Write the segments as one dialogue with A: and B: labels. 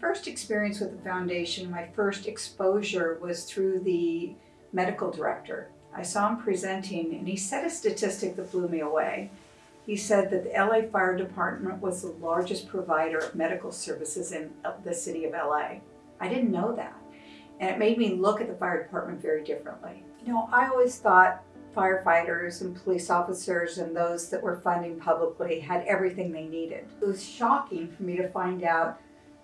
A: first experience with the foundation, my first exposure was through the medical director. I saw him presenting and he said a statistic that blew me away. He said that the LA Fire Department was the largest provider of medical services in the city of LA. I didn't know that. And it made me look at the fire department very differently. You know, I always thought firefighters and police officers and those that were funding publicly had everything they needed. It was shocking for me to find out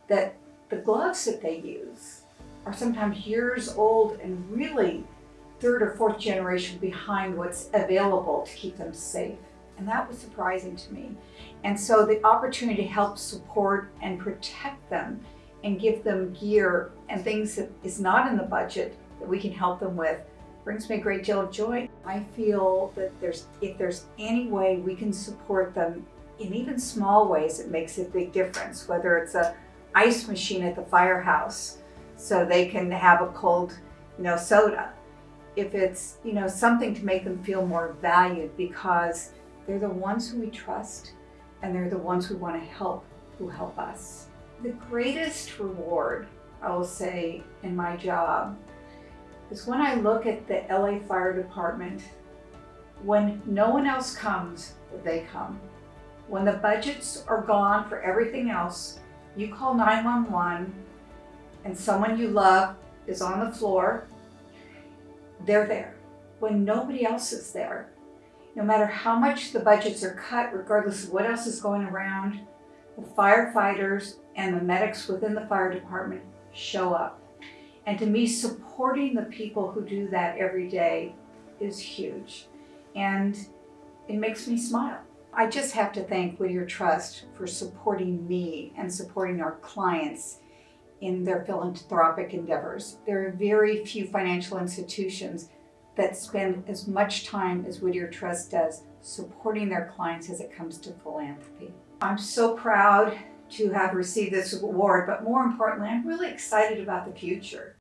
A: that the gloves that they use are sometimes years old and really third or fourth generation behind what's available to keep them safe. And that was surprising to me. And so the opportunity to help support and protect them and give them gear and things that is not in the budget that we can help them with brings me a great deal of joy. I feel that there's if there's any way we can support them in even small ways, it makes a big difference, whether it's a ice machine at the firehouse so they can have a cold, you know, soda. If it's, you know, something to make them feel more valued because they're the ones who we trust and they're the ones who want to help, who help us. The greatest reward, I will say, in my job is when I look at the LA Fire Department, when no one else comes, they come. When the budgets are gone for everything else, you call 911 and someone you love is on the floor, they're there. When nobody else is there, no matter how much the budgets are cut, regardless of what else is going around, the firefighters and the medics within the fire department show up. And to me, supporting the people who do that every day is huge. And it makes me smile. I just have to thank Whittier Trust for supporting me and supporting our clients in their philanthropic endeavors. There are very few financial institutions that spend as much time as Whittier Trust does supporting their clients as it comes to philanthropy. I'm so proud to have received this award, but more importantly, I'm really excited about the future.